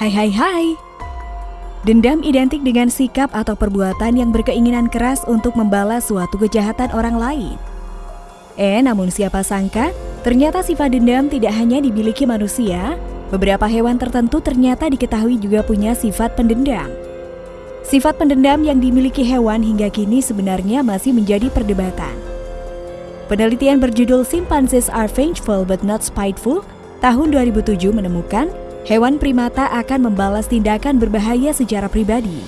Hai hai hai. Dendam identik dengan sikap atau perbuatan yang berkeinginan keras untuk membalas suatu kejahatan orang lain. Eh, namun siapa sangka, ternyata sifat dendam tidak hanya dimiliki manusia, beberapa hewan tertentu ternyata diketahui juga punya sifat pendendam. Sifat pendendam yang dimiliki hewan hingga kini sebenarnya masih menjadi perdebatan. Penelitian berjudul Chimpanzees are vengeful but not spiteful tahun 2007 menemukan hewan primata akan membalas tindakan berbahaya secara pribadi.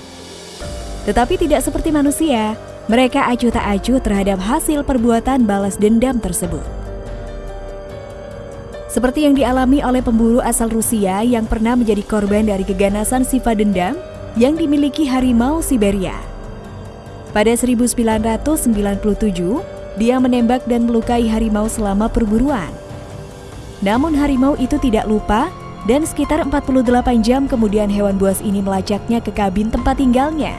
Tetapi tidak seperti manusia, mereka acuh tak acuh terhadap hasil perbuatan balas dendam tersebut. Seperti yang dialami oleh pemburu asal Rusia yang pernah menjadi korban dari keganasan sifat dendam yang dimiliki harimau Siberia. Pada 1997, dia menembak dan melukai harimau selama perburuan. Namun harimau itu tidak lupa dan sekitar 48 jam kemudian hewan buas ini melacaknya ke kabin tempat tinggalnya.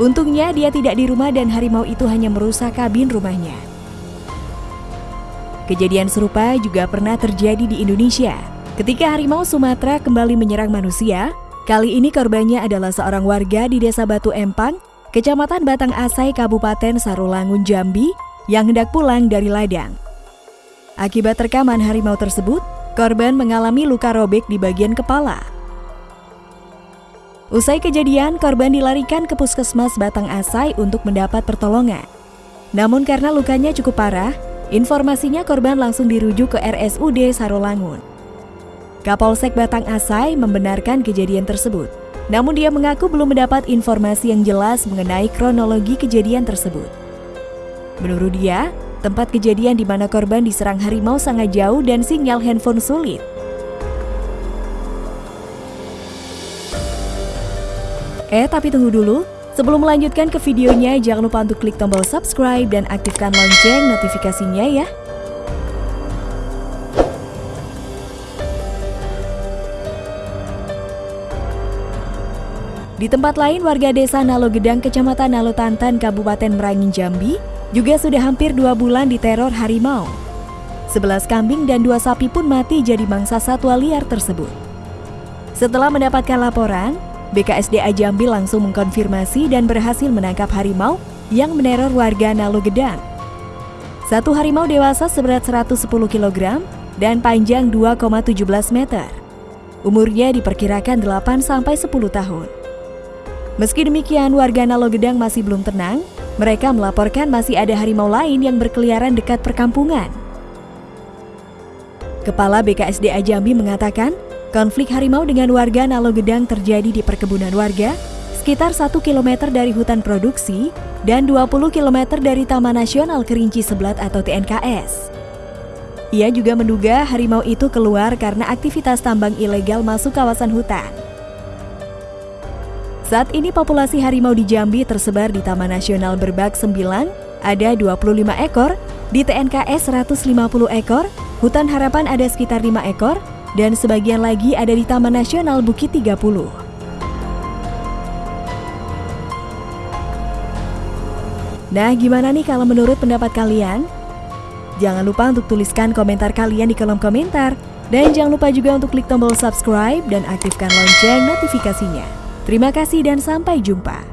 Untungnya dia tidak di rumah dan harimau itu hanya merusak kabin rumahnya. Kejadian serupa juga pernah terjadi di Indonesia. Ketika harimau Sumatera kembali menyerang manusia, kali ini korbannya adalah seorang warga di Desa Batu Empang, Kecamatan Batang Asai, Kabupaten Sarolangun, Jambi, yang hendak pulang dari ladang. Akibat rekaman harimau tersebut, Korban mengalami luka robek di bagian kepala. Usai kejadian, korban dilarikan ke puskesmas Batang Asai untuk mendapat pertolongan. Namun karena lukanya cukup parah, informasinya korban langsung dirujuk ke RSUD Sarolangun. Kapolsek Batang Asai membenarkan kejadian tersebut. Namun dia mengaku belum mendapat informasi yang jelas mengenai kronologi kejadian tersebut. Menurut dia, Tempat kejadian di mana korban diserang harimau sangat jauh dan sinyal handphone sulit. Eh, tapi tunggu dulu. Sebelum melanjutkan ke videonya, jangan lupa untuk klik tombol subscribe dan aktifkan lonceng notifikasinya ya. Di tempat lain, warga desa Nalo Gedang, Kecamatan Nalo Tantan, Kabupaten Merangin, Jambi, juga sudah hampir dua bulan diteror harimau. Sebelas kambing dan dua sapi pun mati jadi mangsa satwa liar tersebut. Setelah mendapatkan laporan, BKSDA Jambi langsung mengkonfirmasi dan berhasil menangkap harimau yang meneror warga Nalo Gedang. Satu harimau dewasa seberat 110 kg dan panjang 2,17 meter. Umurnya diperkirakan 8 sampai 10 tahun. Meski demikian, warga Nalo Gedang masih belum tenang mereka melaporkan masih ada harimau lain yang berkeliaran dekat perkampungan. Kepala BKSDA Jambi mengatakan, konflik harimau dengan warga Nalogedang terjadi di perkebunan warga sekitar 1 km dari hutan produksi dan 20 km dari Taman Nasional Kerinci Seblat atau TNKS. Ia juga menduga harimau itu keluar karena aktivitas tambang ilegal masuk kawasan hutan. Saat ini populasi harimau di Jambi tersebar di Taman Nasional Berbak Sembilan, ada 25 ekor, di TNKS 150 ekor, Hutan Harapan ada sekitar 5 ekor, dan sebagian lagi ada di Taman Nasional Bukit 30. Nah, gimana nih kalau menurut pendapat kalian? Jangan lupa untuk tuliskan komentar kalian di kolom komentar. Dan jangan lupa juga untuk klik tombol subscribe dan aktifkan lonceng notifikasinya. Terima kasih dan sampai jumpa.